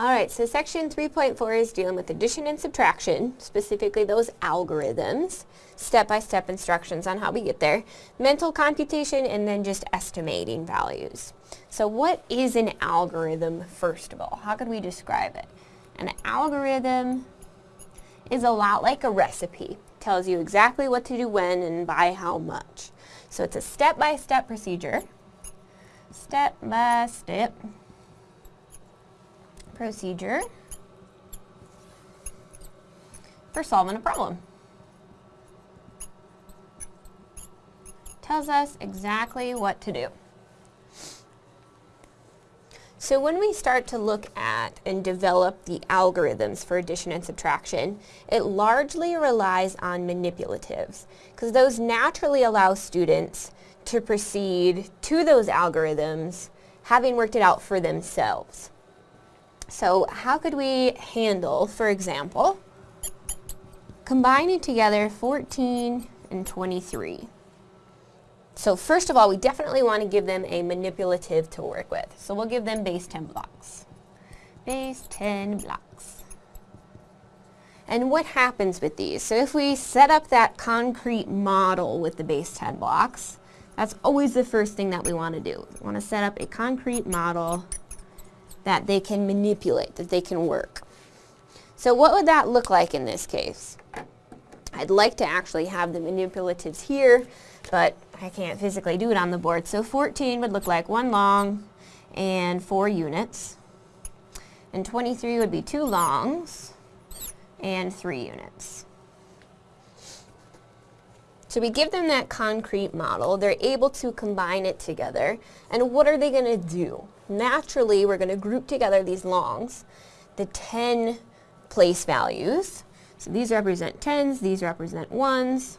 Alright, so section 3.4 is dealing with addition and subtraction, specifically those algorithms, step-by-step instructions on how we get there, mental computation, and then just estimating values. So what is an algorithm, first of all? How could we describe it? An algorithm is a lot like a recipe. Tells you exactly what to do when and by how much. So it's a step-by-step -step procedure. Step-by-step procedure for solving a problem. Tells us exactly what to do. So when we start to look at and develop the algorithms for addition and subtraction, it largely relies on manipulatives because those naturally allow students to proceed to those algorithms having worked it out for themselves. So how could we handle, for example, combining together 14 and 23? So first of all, we definitely want to give them a manipulative to work with. So we'll give them base 10 blocks. Base 10 blocks. And what happens with these? So if we set up that concrete model with the base 10 blocks, that's always the first thing that we want to do. We want to set up a concrete model that they can manipulate, that they can work. So what would that look like in this case? I'd like to actually have the manipulatives here, but I can't physically do it on the board. So 14 would look like one long and four units. And 23 would be two longs and three units. So we give them that concrete model. They're able to combine it together. And what are they going to do? Naturally we're going to group together these longs, the 10 place values. So these represent 10s, these represent 1s.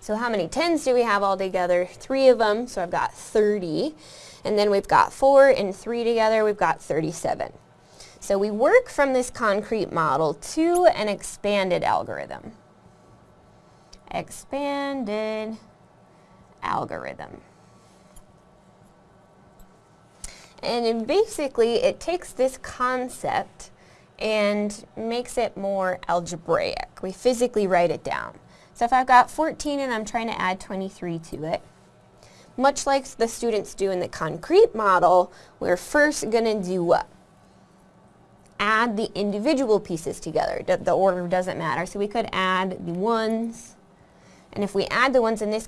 So how many 10s do we have all together? Three of them, so I've got 30. And then we've got 4 and 3 together, we've got 37. So we work from this concrete model to an expanded algorithm. Expanded algorithm. And basically, it takes this concept and makes it more algebraic. We physically write it down. So if I've got 14 and I'm trying to add 23 to it, much like the students do in the concrete model, we're first going to do what? Add the individual pieces together. The order doesn't matter. So we could add the ones. And if we add the ones in this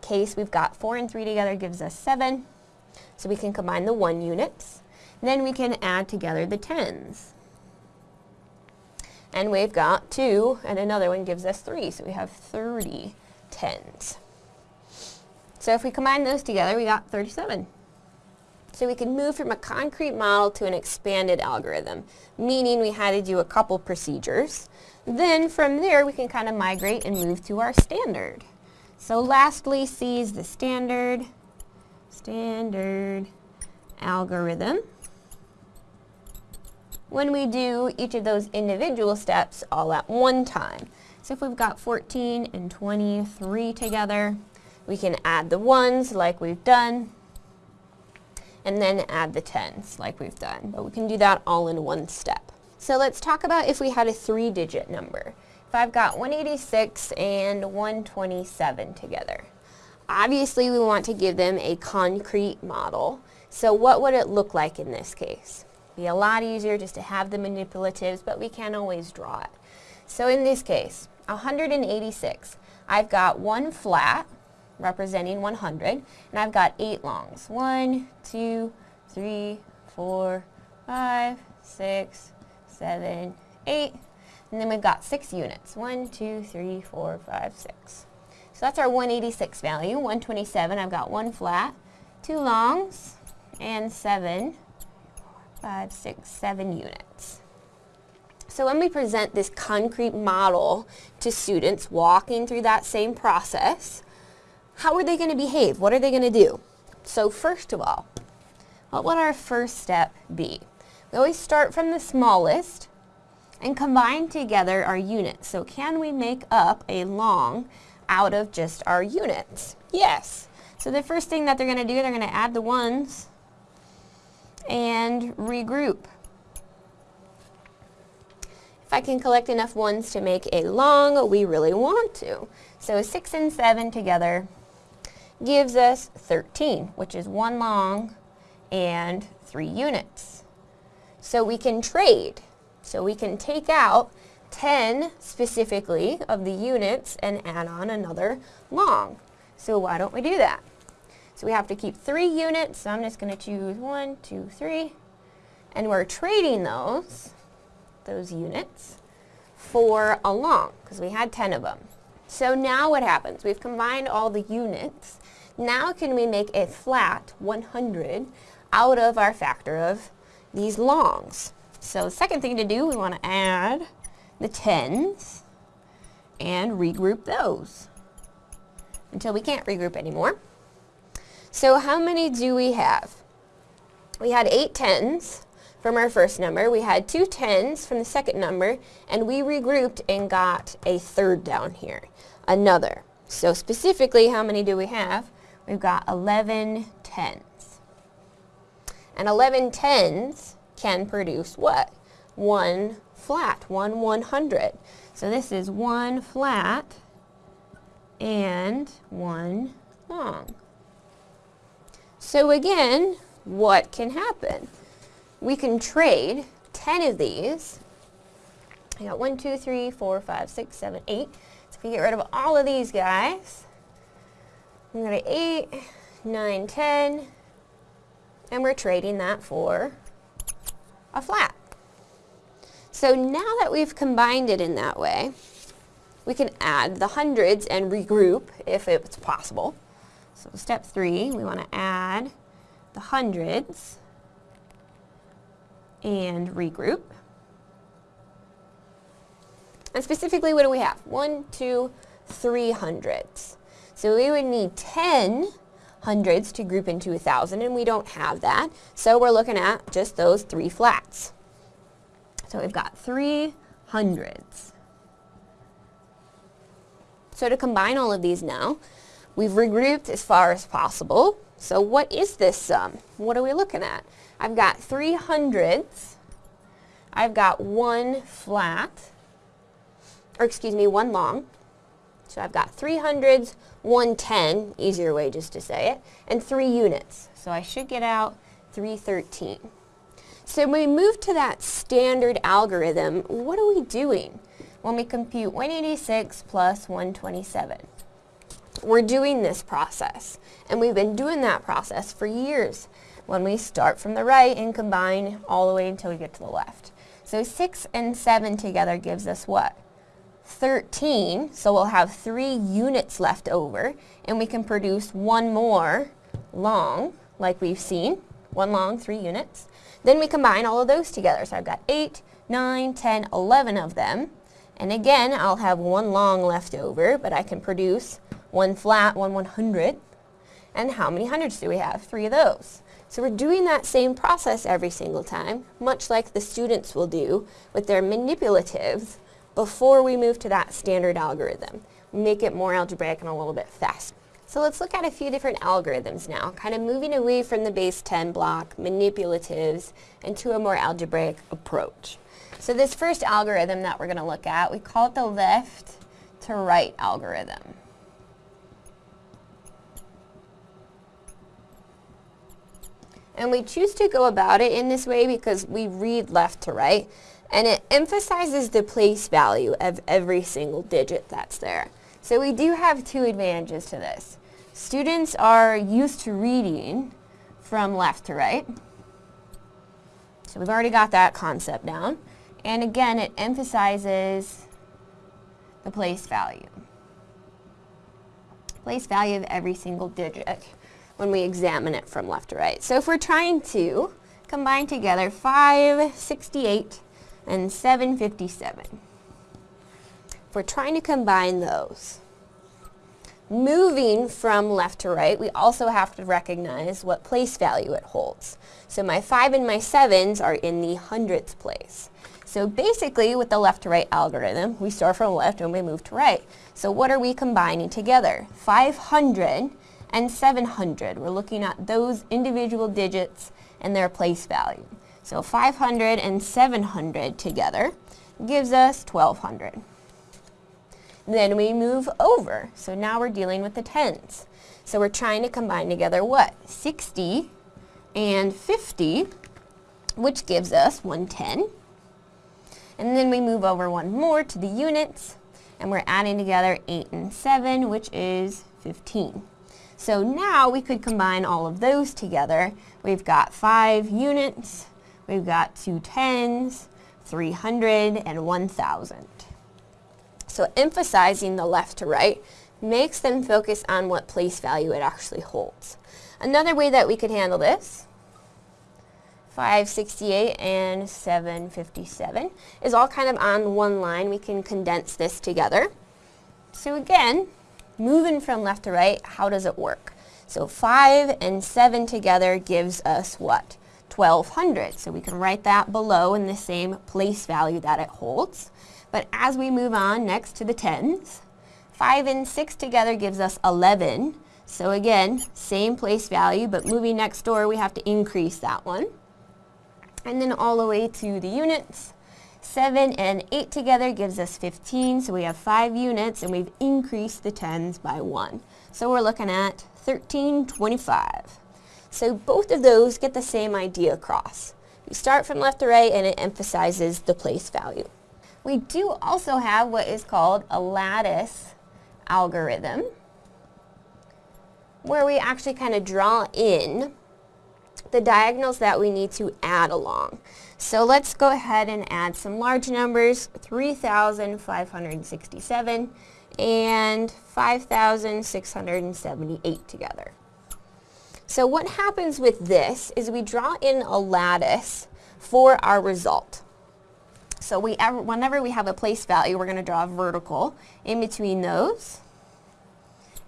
case, we've got 4 and 3 together gives us 7. So we can combine the 1 units. Then we can add together the tens. And we've got 2, and another one gives us 3, so we have 30 tens. So if we combine those together, we got 37. So we can move from a concrete model to an expanded algorithm, meaning we had to do a couple procedures. Then from there, we can kind of migrate and move to our standard. So lastly, C is the standard standard algorithm. When we do each of those individual steps all at one time. So if we've got 14 and 23 together, we can add the ones like we've done, and then add the tens like we've done. But we can do that all in one step. So let's talk about if we had a three-digit number. If I've got 186 and 127 together. Obviously, we want to give them a concrete model. So what would it look like in this case? Be a lot easier just to have the manipulatives, but we can't always draw it. So in this case, 186, I've got one flat, representing 100, and I've got eight longs. One, two, three, four, five, six, seven, eight, and then we've got six units. One, two, three, four, five, six. So that's our 186 value, 127. I've got one flat, two longs, and seven, five, six, seven units. So when we present this concrete model to students walking through that same process, how are they going to behave? What are they going to do? So first of all, what would our first step be? We always start from the smallest and combine together our units. So can we make up a long out of just our units? Yes. So the first thing that they're going to do, they're going to add the ones and regroup. If I can collect enough ones to make a long, we really want to. So 6 and 7 together gives us 13, which is one long and three units. So we can trade. So we can take out 10 specifically of the units and add on another long. So why don't we do that? So we have to keep three units. So I'm just going to choose one, two, three. And we're trading those, those units, for a long, because we had 10 of them. So now what happens? We've combined all the units. Now can we make a flat 100 out of our factor of these longs? So the second thing to do, we want to add the tens and regroup those until we can't regroup anymore. So how many do we have? We had eight tens from our first number. We had two tens from the second number, and we regrouped and got a third down here, another. So specifically, how many do we have? We've got 11 tens. And 11 tens can produce what? One flat, one 100. So this is one flat and one long. So again, what can happen? We can trade 10 of these. I got 1, 2, 3, 4, 5, 6, 7, 8. So if we get rid of all of these guys, we got 8, 9, 10, and we're trading that for a flat. So now that we've combined it in that way, we can add the hundreds and regroup if it's possible. So step three, we want to add the hundreds and regroup. And specifically, what do we have? One, two, three hundreds. So we would need 10 hundreds to group into a thousand, and we don't have that. So we're looking at just those three flats. So we've got three hundreds. So to combine all of these now, we've regrouped as far as possible. So what is this sum? What are we looking at? I've got three hundredths. I've got one flat, or excuse me, one long. So I've got three hundredths, one ten, easier way just to say it, and three units. So I should get out 313. So when we move to that standard algorithm, what are we doing when we compute 186 plus 127? We're doing this process, and we've been doing that process for years when we start from the right and combine all the way until we get to the left. So 6 and 7 together gives us what? 13, so we'll have three units left over, and we can produce one more long, like we've seen, one long, three units. Then we combine all of those together. So I've got 8, 9, 10, 11 of them. And again, I'll have one long left over, but I can produce one flat, one 100. And how many hundreds do we have? Three of those. So we're doing that same process every single time, much like the students will do with their manipulatives before we move to that standard algorithm. Make it more algebraic and a little bit faster. So let's look at a few different algorithms now, kind of moving away from the base 10 block, manipulatives, into a more algebraic approach. So this first algorithm that we're going to look at, we call it the left to right algorithm. And we choose to go about it in this way because we read left to right, and it emphasizes the place value of every single digit that's there. So we do have two advantages to this. Students are used to reading from left to right. So we've already got that concept down. And again, it emphasizes the place value. Place value of every single digit when we examine it from left to right. So if we're trying to combine together 568 and 757, if we're trying to combine those, moving from left to right, we also have to recognize what place value it holds. So my 5 and my 7s are in the hundredths place. So basically, with the left to right algorithm, we start from left and we move to right. So what are we combining together? 500 and 700. We're looking at those individual digits and their place value. So 500 and 700 together gives us 1200. Then we move over. So now we're dealing with the tens. So we're trying to combine together what? 60 and 50, which gives us 110. And then we move over one more to the units, and we're adding together 8 and 7, which is 15. So now we could combine all of those together. We've got 5 units, we've got two tens, 300, and 1,000. So emphasizing the left to right makes them focus on what place value it actually holds. Another way that we could handle this, 568 and 757, is all kind of on one line. We can condense this together. So again, moving from left to right, how does it work? So 5 and 7 together gives us what? 1200. So we can write that below in the same place value that it holds. But as we move on next to the tens, 5 and 6 together gives us 11. So again, same place value, but moving next door, we have to increase that one. And then all the way to the units. 7 and 8 together gives us 15, so we have 5 units, and we've increased the tens by 1. So we're looking at 1325. So both of those get the same idea across. You start from left to right, and it emphasizes the place value. We do also have what is called a lattice algorithm, where we actually kind of draw in the diagonals that we need to add along. So let's go ahead and add some large numbers, 3,567 and 5,678 together. So what happens with this is we draw in a lattice for our result. So we ever, whenever we have a place value, we're going to draw a vertical in between those.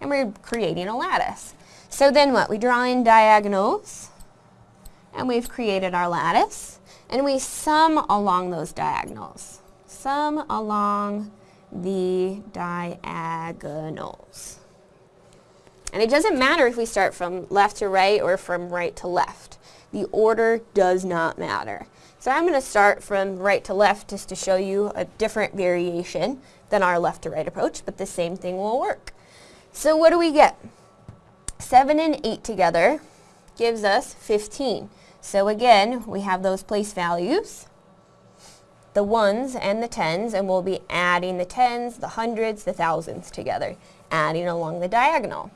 And we're creating a lattice. So then what? We draw in diagonals. And we've created our lattice. And we sum along those diagonals. Sum along the diagonals. And it doesn't matter if we start from left to right or from right to left. The order does not matter. So I'm going to start from right to left just to show you a different variation than our left to right approach, but the same thing will work. So what do we get? 7 and 8 together gives us 15. So again, we have those place values, the ones and the tens, and we'll be adding the tens, the hundreds, the thousands together, adding along the diagonal.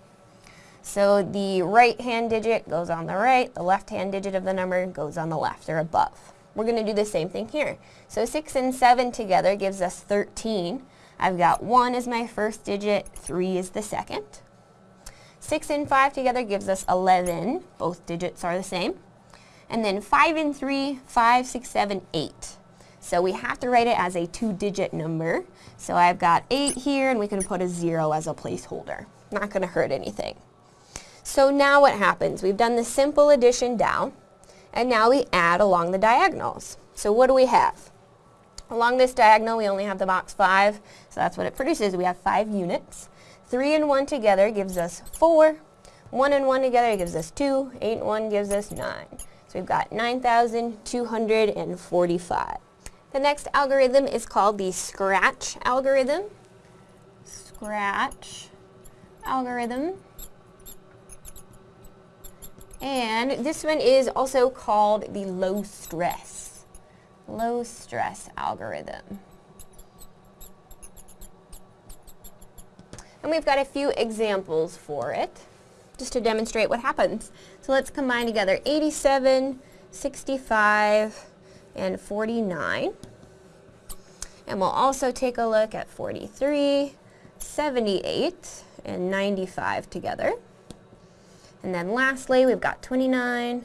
So the right-hand digit goes on the right, the left-hand digit of the number goes on the left or above. We're going to do the same thing here. So 6 and 7 together gives us 13. I've got 1 as my first digit, 3 is the second. 6 and 5 together gives us 11. Both digits are the same. And then 5 and 3, 5, 6, 7, 8. So we have to write it as a two-digit number. So I've got 8 here, and we can put a 0 as a placeholder. Not going to hurt anything. So now what happens? We've done the simple addition down. And now we add along the diagonals. So what do we have? Along this diagonal, we only have the box 5, so that's what it produces. We have 5 units. 3 and 1 together gives us 4. 1 and 1 together gives us 2. 8 and 1 gives us 9. So we've got 9,245. The next algorithm is called the scratch algorithm. Scratch algorithm. And this one is also called the low stress, low stress algorithm. And we've got a few examples for it, just to demonstrate what happens. So let's combine together 87, 65, and 49. And we'll also take a look at 43, 78, and 95 together. And then lastly, we've got 29,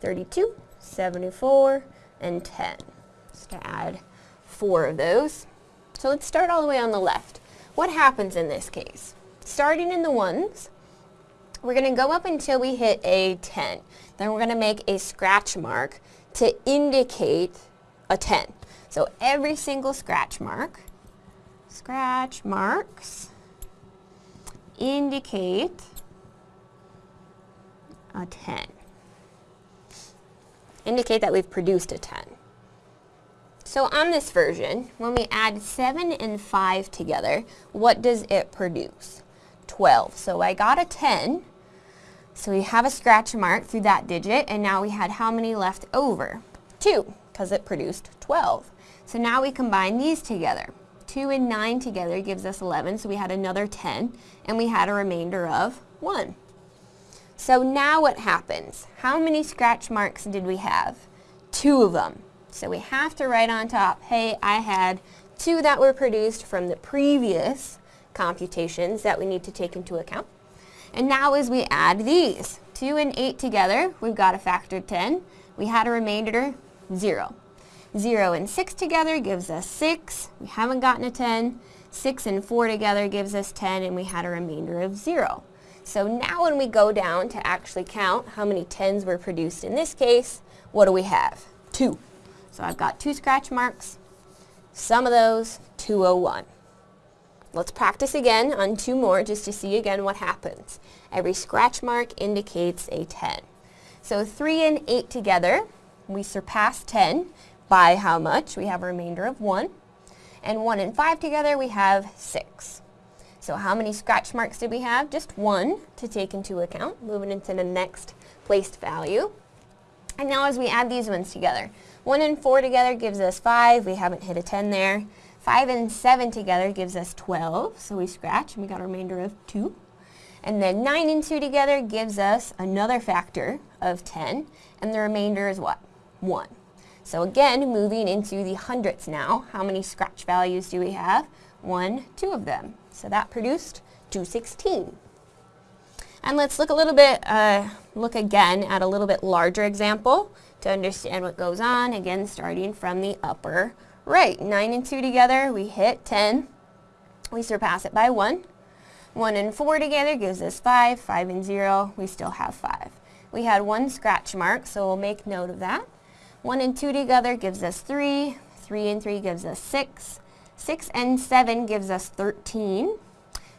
32, 74, and 10. Just to add four of those. So let's start all the way on the left. What happens in this case? Starting in the ones, we're going to go up until we hit a 10. Then we're going to make a scratch mark to indicate a 10. So every single scratch mark, scratch marks, indicate a 10. indicate that we've produced a 10. So on this version, when we add 7 and 5 together, what does it produce? 12. So I got a 10. So we have a scratch mark through that digit, and now we had how many left over? 2, because it produced 12. So now we combine these together. 2 and 9 together gives us 11, so we had another 10, and we had a remainder of 1. So now what happens? How many scratch marks did we have? Two of them. So we have to write on top, hey, I had two that were produced from the previous computations that we need to take into account. And now as we add these, 2 and 8 together, we've got a factor of 10. We had a remainder, 0. 0 and 6 together gives us 6. We haven't gotten a 10. 6 and 4 together gives us 10, and we had a remainder of 0. So now when we go down to actually count how many 10s were produced in this case, what do we have? 2. So I've got two scratch marks. Sum of those, 201. Let's practice again on two more just to see again what happens. Every scratch mark indicates a 10. So 3 and 8 together, we surpass 10 by how much? We have a remainder of 1. And 1 and 5 together, we have 6. So how many scratch marks did we have? Just one to take into account, moving into the next placed value. And now as we add these ones together, 1 and 4 together gives us 5. We haven't hit a 10 there. 5 and 7 together gives us 12. So we scratch and we got a remainder of 2. And then 9 and 2 together gives us another factor of 10. And the remainder is what? 1. So again, moving into the hundredths now, how many scratch values do we have? 1, 2 of them. So that produced 216. And let's look a little bit, uh, look again at a little bit larger example to understand what goes on, again starting from the upper right. 9 and 2 together, we hit 10. We surpass it by 1. 1 and 4 together gives us 5. 5 and 0, we still have 5. We had one scratch mark, so we'll make note of that. 1 and 2 together gives us 3. 3 and 3 gives us 6. 6 and 7 gives us 13.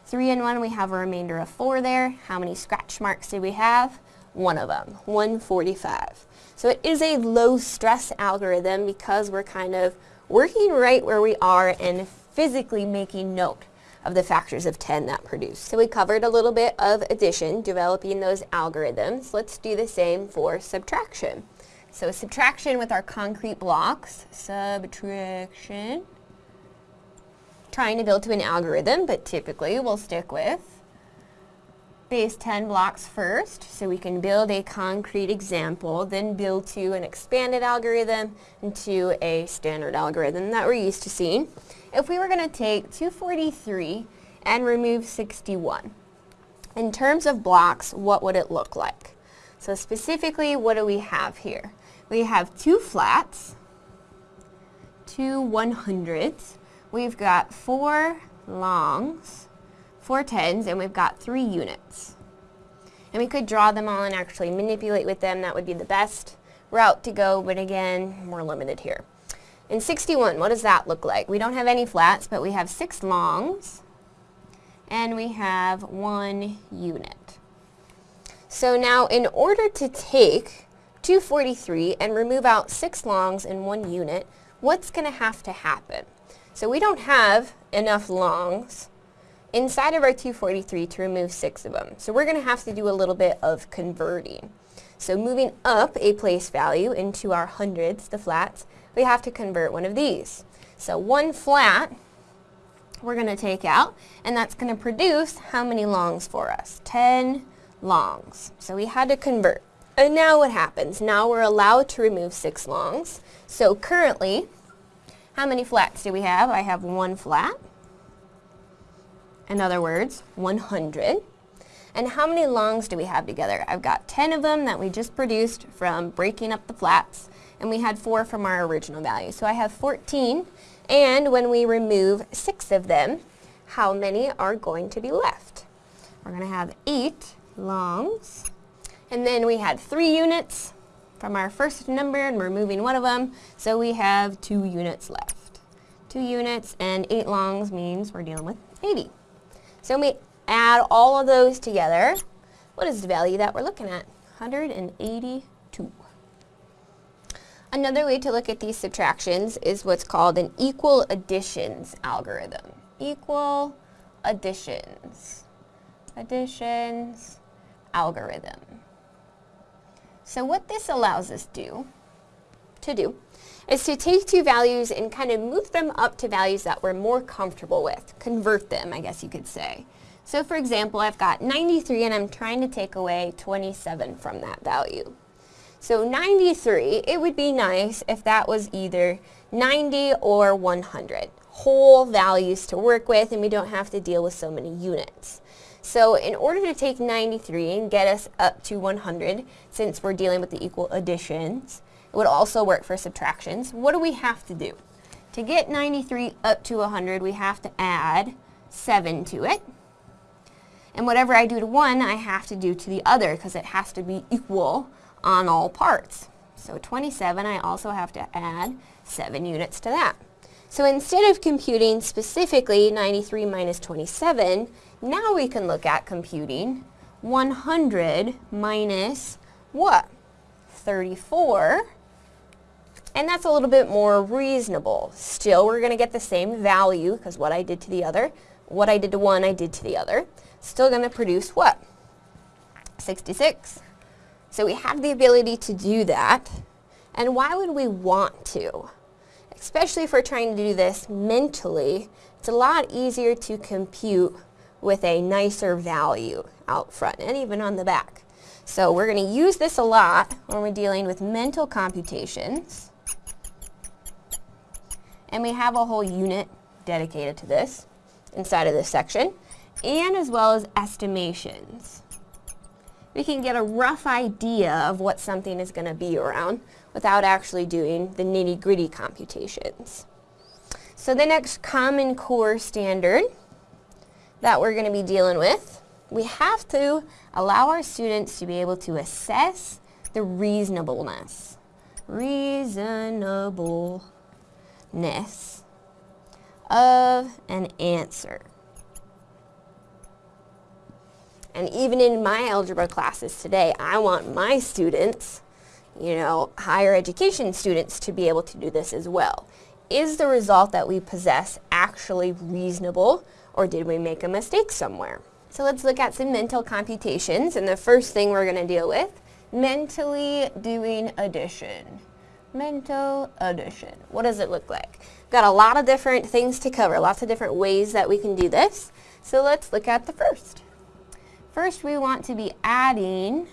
3 and 1, we have a remainder of 4 there. How many scratch marks do we have? One of them, 145. So it is a low stress algorithm because we're kind of working right where we are and physically making note of the factors of 10 that produce. So we covered a little bit of addition, developing those algorithms. Let's do the same for subtraction. So subtraction with our concrete blocks, subtraction, trying to build to an algorithm, but typically we'll stick with base 10 blocks first so we can build a concrete example, then build to an expanded algorithm and to a standard algorithm that we're used to seeing. If we were going to take 243 and remove 61, in terms of blocks, what would it look like? So specifically, what do we have here? We have two flats, two 100s. We've got four longs, four tens, and we've got three units. And we could draw them all and actually manipulate with them. That would be the best route to go, but again, we're limited here. In 61, what does that look like? We don't have any flats, but we have six longs, and we have one unit. So now in order to take 243 and remove out six longs and one unit, what's going to have to happen? So we don't have enough longs inside of our 243 to remove six of them. So we're going to have to do a little bit of converting. So moving up a place value into our hundreds, the flats, we have to convert one of these. So one flat we're going to take out, and that's going to produce how many longs for us? 10 longs. So we had to convert. And now what happens? Now we're allowed to remove six longs. So currently, how many flats do we have? I have one flat. In other words, 100. And how many longs do we have together? I've got 10 of them that we just produced from breaking up the flats, and we had 4 from our original value. So I have 14, and when we remove 6 of them, how many are going to be left? We're going to have 8 longs, and then we had 3 units from our first number, and we're moving one of them, so we have 2 units left. 2 units and 8 longs means we're dealing with 80. So when we add all of those together, what is the value that we're looking at? 182. Another way to look at these subtractions is what's called an equal additions algorithm. Equal additions. Additions algorithm. So what this allows us do, to do is to take two values and kind of move them up to values that we're more comfortable with. Convert them, I guess you could say. So for example, I've got 93 and I'm trying to take away 27 from that value. So 93, it would be nice if that was either 90 or 100. Whole values to work with and we don't have to deal with so many units. So in order to take 93 and get us up to 100, since we're dealing with the equal additions, it would also work for subtractions. What do we have to do? To get 93 up to 100, we have to add 7 to it. And whatever I do to one, I have to do to the other because it has to be equal on all parts. So 27, I also have to add 7 units to that. So instead of computing specifically 93 minus 27, now we can look at computing 100 minus what? 34. And that's a little bit more reasonable. Still, we're going to get the same value because what I did to the other, what I did to one, I did to the other. Still going to produce what? 66. So we have the ability to do that. And why would we want to? Especially if we're trying to do this mentally, it's a lot easier to compute with a nicer value out front and even on the back. So we're going to use this a lot when we're dealing with mental computations. And we have a whole unit dedicated to this inside of this section, and as well as estimations. We can get a rough idea of what something is going to be around without actually doing the nitty-gritty computations. So the next Common Core standard that we're going to be dealing with, we have to allow our students to be able to assess the reasonableness. Reasonableness of an answer. And even in my algebra classes today, I want my students, you know, higher education students to be able to do this as well. Is the result that we possess actually reasonable or did we make a mistake somewhere? So let's look at some mental computations and the first thing we're going to deal with, mentally doing addition. Mental addition. What does it look like? Got a lot of different things to cover, lots of different ways that we can do this. So let's look at the first. First we want to be adding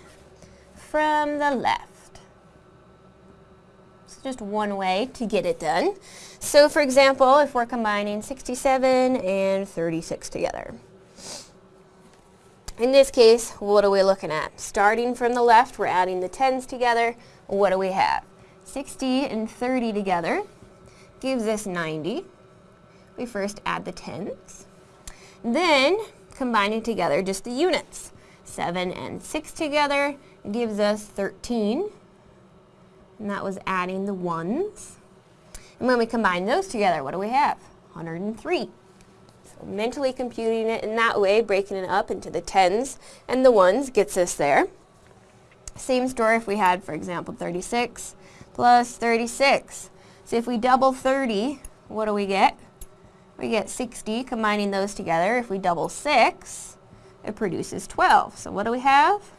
from the left. Just one way to get it done. So for example, if we're combining 67 and 36 together. In this case, what are we looking at? Starting from the left, we're adding the 10s together. What do we have? 60 and 30 together gives us 90. We first add the 10s. Then, combining together just the units. 7 and 6 together gives us 13. And that was adding the 1s. And when we combine those together, what do we have? 103. So mentally computing it in that way, breaking it up into the 10s and the 1s gets us there. Same story if we had, for example, 36 plus 36. So if we double 30, what do we get? We get 60, combining those together. If we double 6, it produces 12. So what do we have?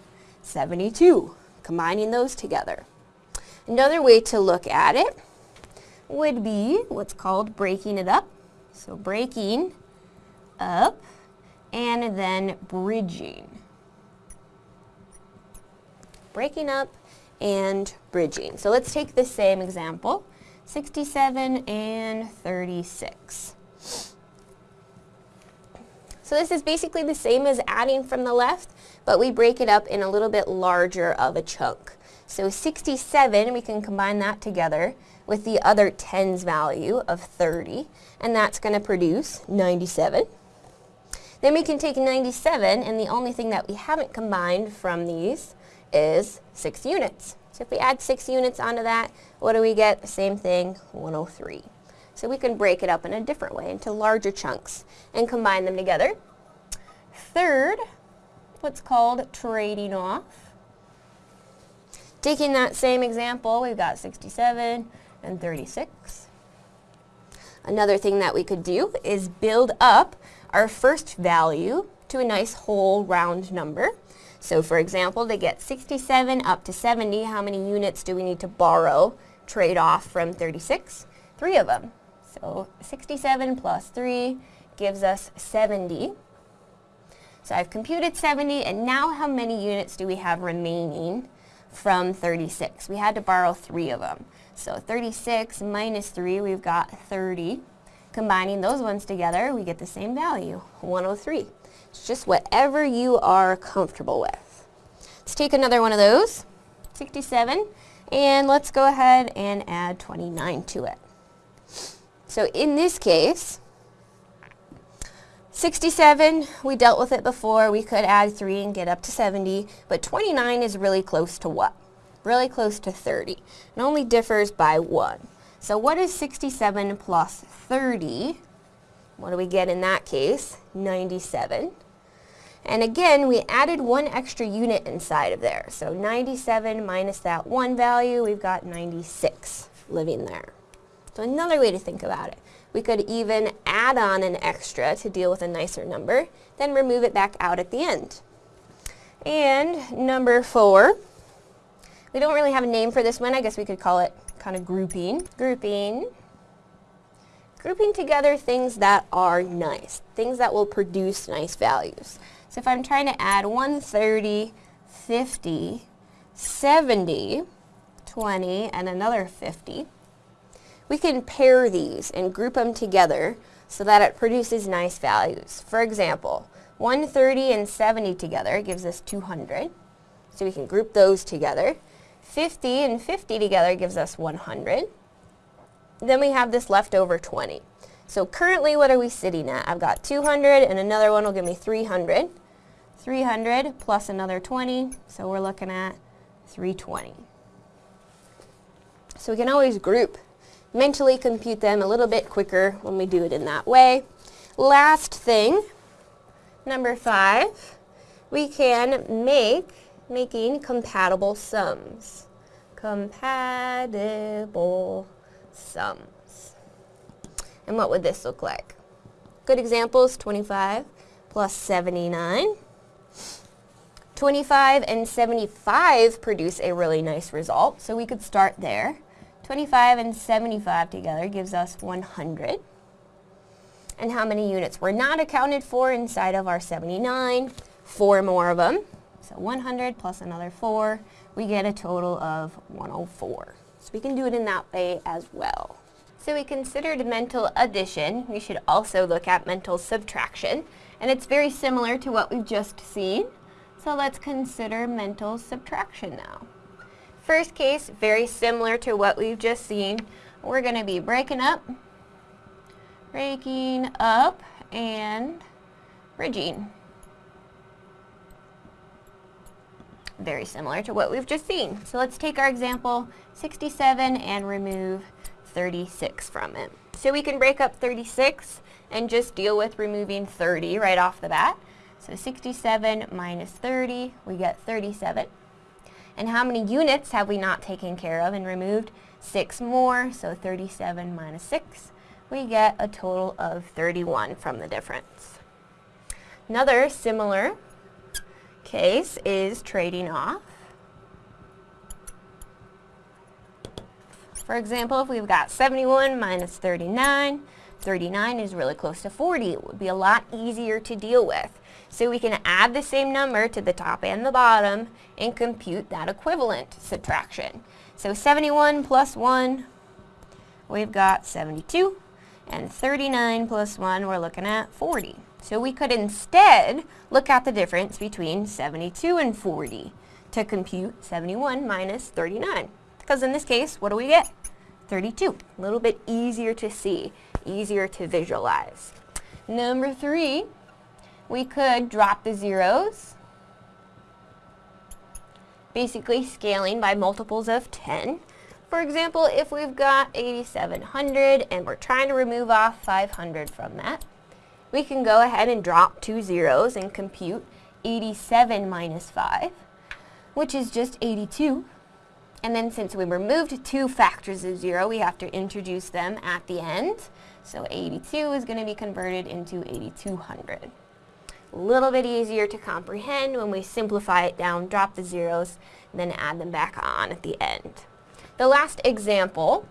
72, combining those together. Another way to look at it would be what's called breaking it up. So breaking up and then bridging. Breaking up and bridging. So let's take the same example, 67 and 36. So this is basically the same as adding from the left, but we break it up in a little bit larger of a chunk. So 67, we can combine that together with the other tens value of 30, and that's going to produce 97. Then we can take 97, and the only thing that we haven't combined from these is 6 units. So if we add 6 units onto that, what do we get? The same thing, 103. So we can break it up in a different way into larger chunks and combine them together. Third, what's called trading off. Taking that same example, we've got 67 and 36. Another thing that we could do is build up our first value to a nice whole round number. So for example, to get 67 up to 70, how many units do we need to borrow, trade off from 36? Three of them. So 67 plus 3 gives us 70. So I've computed 70, and now how many units do we have remaining from 36? We had to borrow three of them. So 36 minus 3, we've got 30. Combining those ones together, we get the same value, 103. It's just whatever you are comfortable with. Let's take another one of those, 67, and let's go ahead and add 29 to it. So in this case, 67, we dealt with it before. We could add 3 and get up to 70, but 29 is really close to what? really close to 30. It only differs by 1. So what is 67 plus 30? What do we get in that case? 97. And again, we added one extra unit inside of there. So 97 minus that one value, we've got 96 living there. So another way to think about it. We could even add on an extra to deal with a nicer number, then remove it back out at the end. And number four, we don't really have a name for this one. I guess we could call it kind of grouping. Grouping. Grouping together things that are nice, things that will produce nice values. So if I'm trying to add 130, 50, 70, 20, and another 50, we can pair these and group them together so that it produces nice values. For example, 130 and 70 together gives us 200. So we can group those together. 50 and 50 together gives us 100. Then we have this leftover 20. So currently what are we sitting at? I've got 200 and another one will give me 300. 300 plus another 20, so we're looking at 320. So we can always group, mentally compute them a little bit quicker when we do it in that way. Last thing, number five, we can make making compatible sums. Compatible sums. And what would this look like? Good examples, 25 plus 79. 25 and 75 produce a really nice result, so we could start there. 25 and 75 together gives us 100. And how many units were not accounted for inside of our 79? Four more of them. So 100 plus another 4, we get a total of 104. So we can do it in that way as well. So we considered mental addition. We should also look at mental subtraction. And it's very similar to what we've just seen. So let's consider mental subtraction now. First case, very similar to what we've just seen. We're going to be breaking up, breaking up, and bridging. very similar to what we've just seen. So let's take our example 67 and remove 36 from it. So we can break up 36 and just deal with removing 30 right off the bat. So 67 minus 30, we get 37. And how many units have we not taken care of and removed? Six more, so 37 minus 6, we get a total of 31 from the difference. Another similar case is trading off. For example, if we've got 71 minus 39, 39 is really close to 40. It would be a lot easier to deal with. So we can add the same number to the top and the bottom and compute that equivalent subtraction. So 71 plus 1, we've got 72. And 39 plus 1, we're looking at 40. So we could instead look at the difference between 72 and 40 to compute 71 minus 39. Because in this case, what do we get? 32. A little bit easier to see, easier to visualize. Number three, we could drop the zeros, basically scaling by multiples of 10. For example, if we've got 8,700 and we're trying to remove off 500 from that, we can go ahead and drop two zeros and compute 87 minus 5, which is just 82. And then since we removed two factors of 0, we have to introduce them at the end. So 82 is going to be converted into 8200. A little bit easier to comprehend when we simplify it down, drop the zeros, then add them back on at the end. The last example,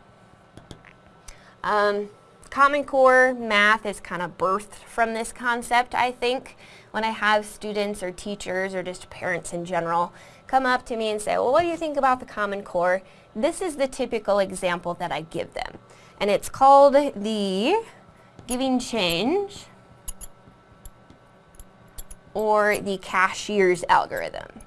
um, Common Core math is kind of birthed from this concept, I think, when I have students or teachers or just parents in general come up to me and say, well, what do you think about the Common Core? This is the typical example that I give them. And it's called the giving change or the cashier's algorithm.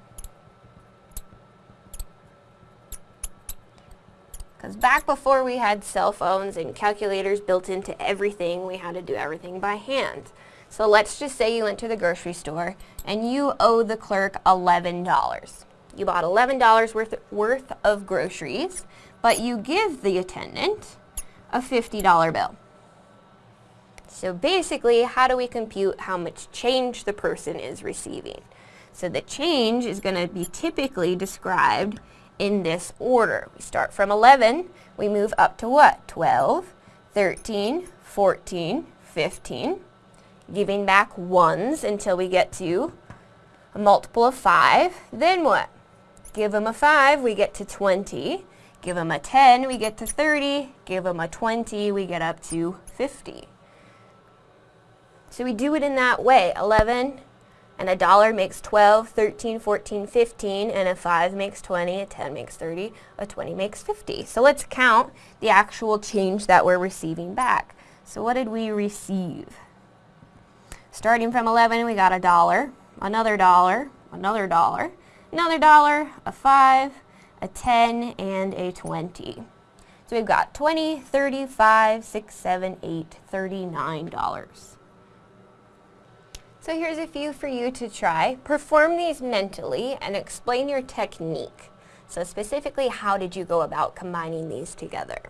Because back before we had cell phones and calculators built into everything, we had to do everything by hand. So let's just say you went to the grocery store and you owe the clerk $11. You bought $11 worth, worth of groceries, but you give the attendant a $50 bill. So basically, how do we compute how much change the person is receiving? So the change is going to be typically described in this order. We start from 11, we move up to what? 12, 13, 14, 15, giving back ones until we get to a multiple of 5. Then what? Give them a 5, we get to 20. Give them a 10, we get to 30. Give them a 20, we get up to 50. So we do it in that way. 11, and a dollar makes 12, 13, 14, 15, and a 5 makes 20, a 10 makes 30, a 20 makes 50. So let's count the actual change that we're receiving back. So what did we receive? Starting from 11, we got a dollar, another dollar, another dollar, another dollar, a 5, a 10, and a 20. So we've got 20, 35, 6, 7, 8, 39 dollars. So here's a few for you to try. Perform these mentally and explain your technique. So specifically, how did you go about combining these together?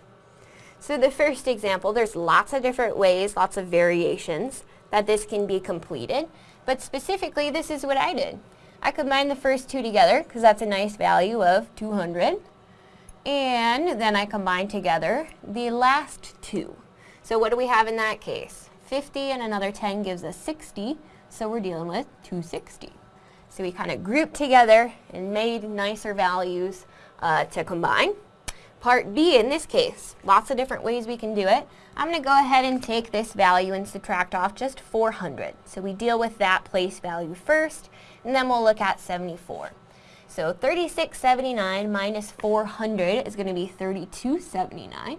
So the first example, there's lots of different ways, lots of variations that this can be completed. But specifically, this is what I did. I combined the first two together because that's a nice value of 200. And then I combined together the last two. So what do we have in that case? 50 and another 10 gives us 60. So we're dealing with 260. So we kind of grouped together and made nicer values uh, to combine. Part B in this case, lots of different ways we can do it. I'm going to go ahead and take this value and subtract off just 400. So we deal with that place value first, and then we'll look at 74. So 3679 minus 400 is going to be 3279.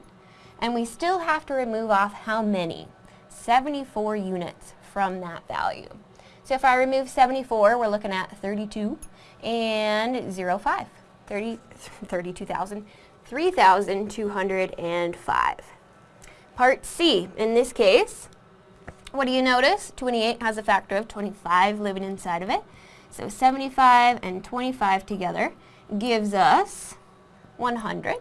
And we still have to remove off how many? 74 units from that value. So if I remove 74, we're looking at 32 and 05, 30, 32,000, 3,205. Part C, in this case, what do you notice? 28 has a factor of 25 living inside of it. So 75 and 25 together gives us 100.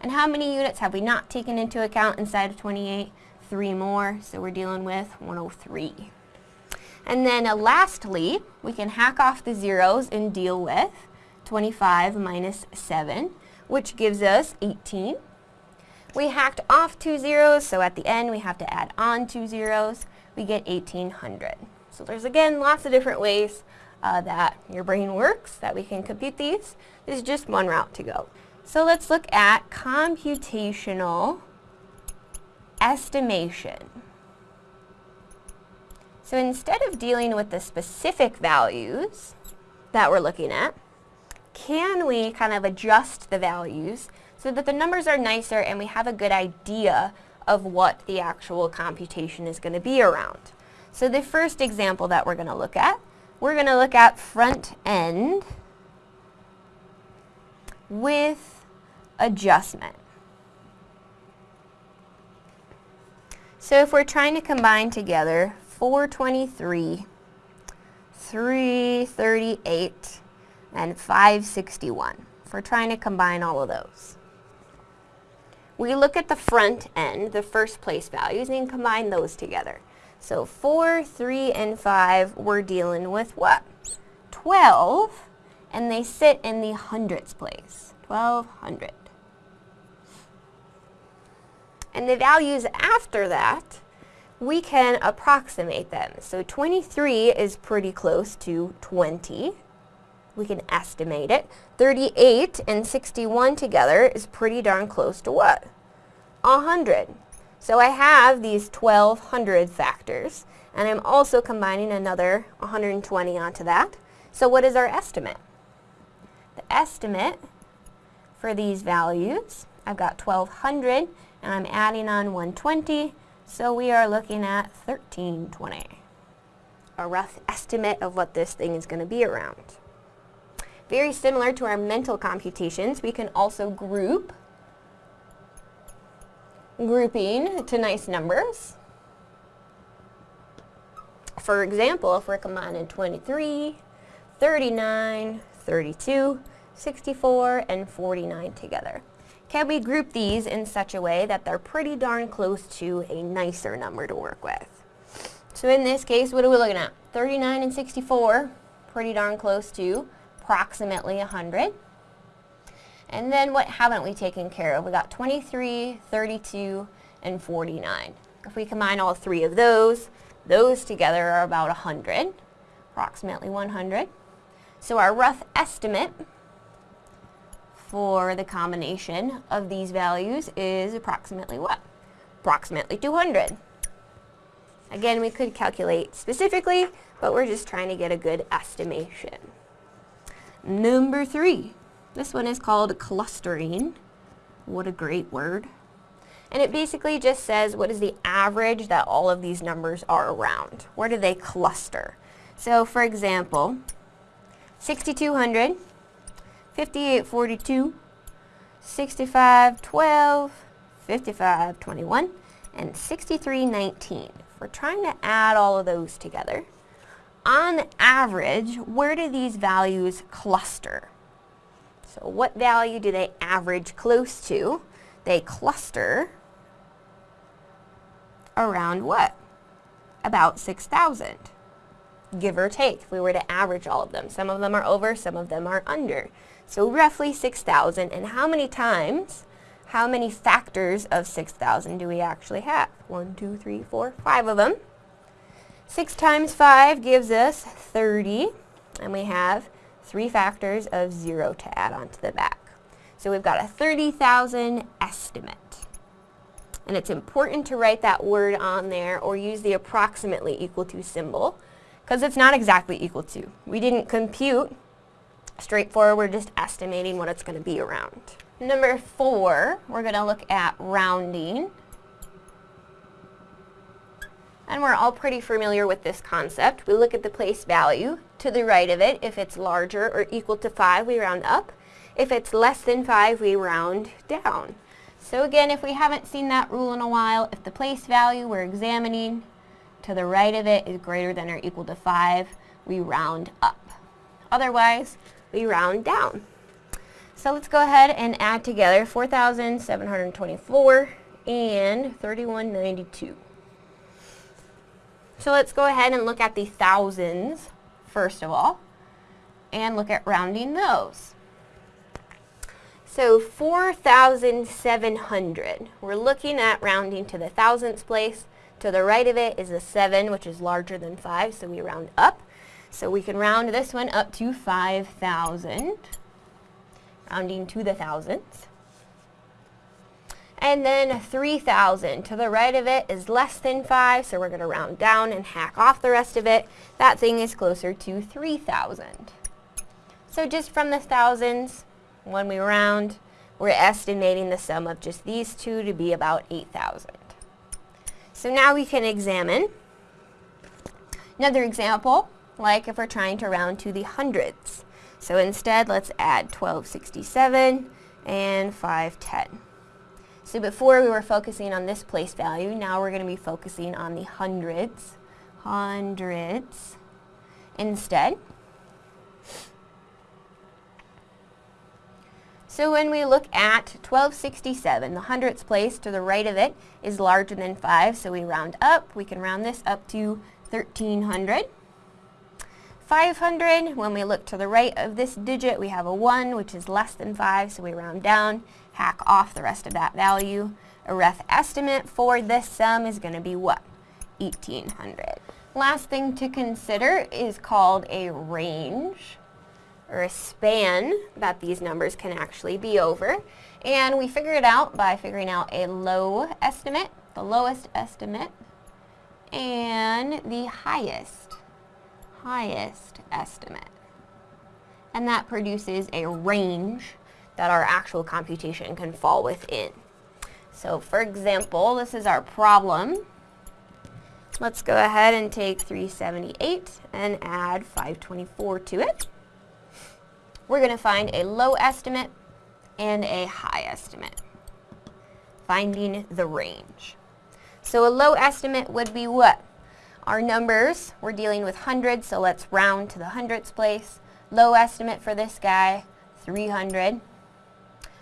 And how many units have we not taken into account inside of 28? Three more, so we're dealing with 103. And then uh, lastly, we can hack off the zeros and deal with 25 minus 7, which gives us 18. We hacked off two zeros, so at the end we have to add on two zeros. We get 1800. So there's again lots of different ways uh, that your brain works, that we can compute these. This is just one route to go. So let's look at computational estimation. So instead of dealing with the specific values that we're looking at, can we kind of adjust the values so that the numbers are nicer and we have a good idea of what the actual computation is going to be around. So the first example that we're going to look at, we're going to look at front end with adjustment. So if we're trying to combine together 423, 338, and 561, if we're trying to combine all of those, we look at the front end, the first place values, and combine those together. So 4, 3, and 5, we're dealing with what? 12, and they sit in the hundredths place. 1200. And the values after that, we can approximate them. So 23 is pretty close to 20. We can estimate it. 38 and 61 together is pretty darn close to what? 100. So I have these 1200 factors, and I'm also combining another 120 onto that. So what is our estimate? The estimate for these values, I've got 1200, and I'm adding on 120, so we are looking at 1320. A rough estimate of what this thing is going to be around. Very similar to our mental computations, we can also group grouping to nice numbers. For example, if we're combining 23, 39, 32, 64, and 49 together. Can we group these in such a way that they're pretty darn close to a nicer number to work with? So in this case, what are we looking at? 39 and 64, pretty darn close to approximately 100. And then what haven't we taken care of? We got 23, 32, and 49. If we combine all three of those, those together are about 100, approximately 100. So our rough estimate for the combination of these values is approximately what? Approximately 200. Again, we could calculate specifically, but we're just trying to get a good estimation. Number three, this one is called clustering. What a great word. And it basically just says what is the average that all of these numbers are around. Where do they cluster? So for example, 6200, 5842, 6512, 5521, and 6319. We're trying to add all of those together. On average, where do these values cluster? So what value do they average close to? They cluster around what? About 6,000, give or take, if we were to average all of them. Some of them are over, some of them are under. So roughly 6,000. And how many times, how many factors of 6,000 do we actually have? One, two, three, four, five of them. 6 times 5 gives us 30. And we have three factors of 0 to add onto the back. So we've got a 30,000 estimate. And it's important to write that word on there or use the approximately equal to symbol because it's not exactly equal to. We didn't compute straightforward, we're just estimating what it's going to be around. Number four, we're going to look at rounding. And we're all pretty familiar with this concept. We look at the place value to the right of it. If it's larger or equal to 5, we round up. If it's less than 5, we round down. So again, if we haven't seen that rule in a while, if the place value we're examining to the right of it is greater than or equal to 5, we round up. Otherwise, we round down. So let's go ahead and add together 4,724 and 3192. So let's go ahead and look at the thousands first of all and look at rounding those. So 4,700. We're looking at rounding to the thousandths place. To the right of it is a 7, which is larger than 5, so we round up. So we can round this one up to 5,000, rounding to the thousandths. And then 3,000. To the right of it is less than 5, so we're going to round down and hack off the rest of it. That thing is closer to 3,000. So just from the thousands, when we round, we're estimating the sum of just these two to be about 8,000. So now we can examine another example, like if we're trying to round to the hundreds. So instead, let's add 1267 and 510. So before we were focusing on this place value, now we're going to be focusing on the hundreds, hundreds instead. So when we look at 1267, the hundredths place to the right of it is larger than 5, so we round up. We can round this up to 1300. 500. When we look to the right of this digit, we have a 1, which is less than 5, so we round down, hack off the rest of that value. A rough estimate for this sum is going to be what? 1800. Last thing to consider is called a range or a span that these numbers can actually be over. And we figure it out by figuring out a low estimate, the lowest estimate, and the highest, highest estimate. And that produces a range that our actual computation can fall within. So for example, this is our problem. Let's go ahead and take 378 and add 524 to it. We're going to find a low estimate and a high estimate. Finding the range. So a low estimate would be what? Our numbers, we're dealing with hundreds, so let's round to the hundredths place. Low estimate for this guy, 300.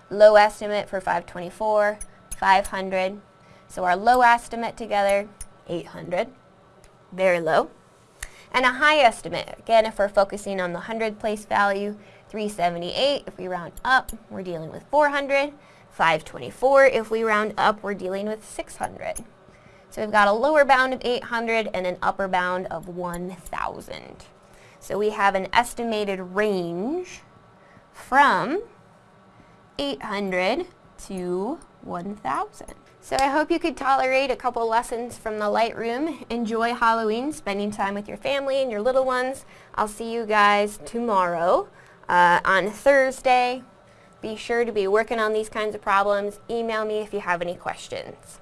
Low estimate for 524, 500. So our low estimate together 800, very low. And a high estimate, again, if we're focusing on the 100 place value, 378, if we round up, we're dealing with 400. 524, if we round up, we're dealing with 600. So we've got a lower bound of 800 and an upper bound of 1,000. So we have an estimated range from 800 to 1,000. So I hope you could tolerate a couple lessons from the Lightroom. Enjoy Halloween, spending time with your family and your little ones. I'll see you guys tomorrow uh, on Thursday. Be sure to be working on these kinds of problems. Email me if you have any questions.